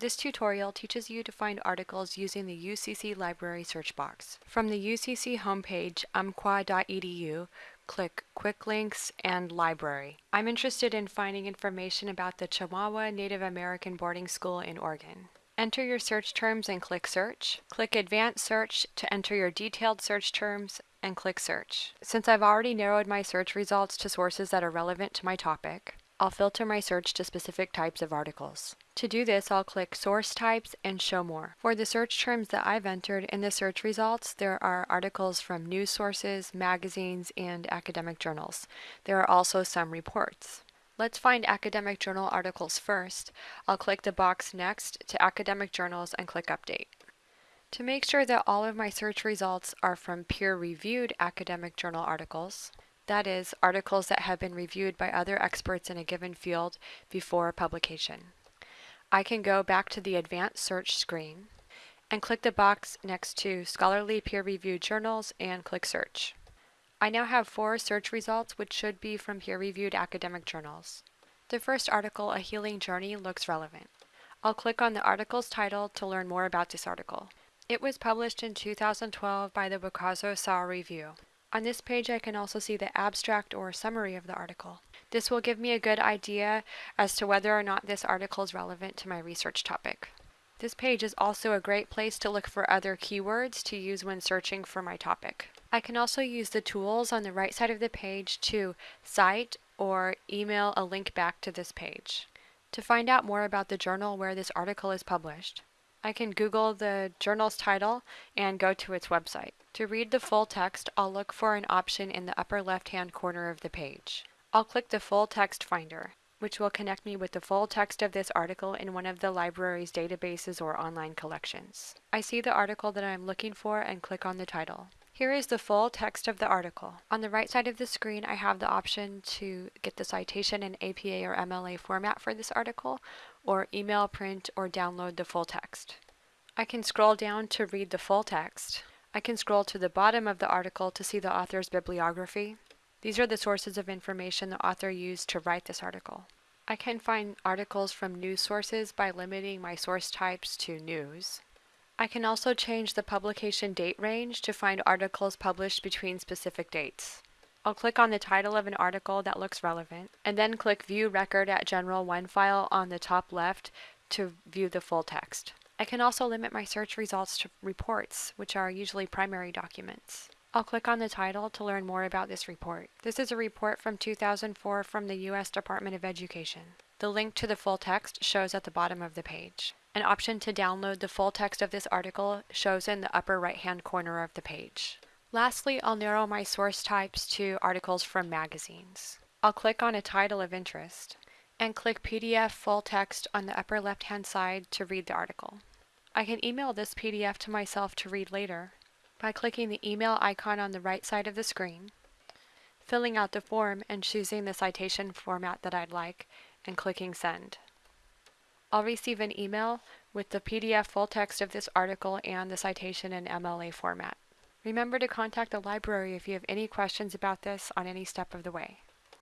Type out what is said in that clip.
This tutorial teaches you to find articles using the UCC Library search box. From the UCC homepage, umpqua.edu, click Quick Links and Library. I'm interested in finding information about the Chemawa Native American Boarding School in Oregon. Enter your search terms and click Search. Click Advanced Search to enter your detailed search terms and click Search. Since I've already narrowed my search results to sources that are relevant to my topic, I'll filter my search to specific types of articles. To do this, I'll click Source Types and Show More. For the search terms that I've entered in the search results, there are articles from news sources, magazines, and academic journals. There are also some reports. Let's find academic journal articles first. I'll click the box next to academic journals and click Update. To make sure that all of my search results are from peer-reviewed academic journal articles, that is, articles that have been reviewed by other experts in a given field before publication. I can go back to the Advanced Search screen and click the box next to Scholarly Peer-Reviewed Journals and click Search. I now have four search results which should be from peer-reviewed academic journals. The first article, A Healing Journey, looks relevant. I'll click on the article's title to learn more about this article. It was published in 2012 by the Wicazo Sa Review. On this page I can also see the abstract or summary of the article. This will give me a good idea as to whether or not this article is relevant to my research topic. This page is also a great place to look for other keywords to use when searching for my topic. I can also use the tools on the right side of the page to cite or email a link back to this page. To find out more about the journal where this article is published, I can Google the journal's title and go to its website. To read the full text, I'll look for an option in the upper left-hand corner of the page. I'll click the Full Text Finder, which will connect me with the full text of this article in one of the library's databases or online collections. I see the article that I'm looking for and click on the title. Here is the full text of the article. On the right side of the screen, I have the option to get the citation in APA or MLA format for this article, or email, print, or download the full text. I can scroll down to read the full text. I can scroll to the bottom of the article to see the author's bibliography. These are the sources of information the author used to write this article. I can find articles from news sources by limiting my source types to news. I can also change the publication date range to find articles published between specific dates. I'll click on the title of an article that looks relevant, and then click View Record at General OneFile on the top left to view the full text. I can also limit my search results to reports, which are usually primary documents. I'll click on the title to learn more about this report. This is a report from 2004 from the U.S. Department of Education. The link to the full text shows at the bottom of the page. An option to download the full text of this article shows in the upper right-hand corner of the page. Lastly, I'll narrow my source types to articles from magazines. I'll click on a title of interest and click PDF full text on the upper left-hand side to read the article. I can email this PDF to myself to read later by clicking the email icon on the right side of the screen, filling out the form and choosing the citation format that I'd like, and clicking send. I'll receive an email with the PDF full text of this article and the citation in MLA format. Remember to contact the library if you have any questions about this on any step of the way.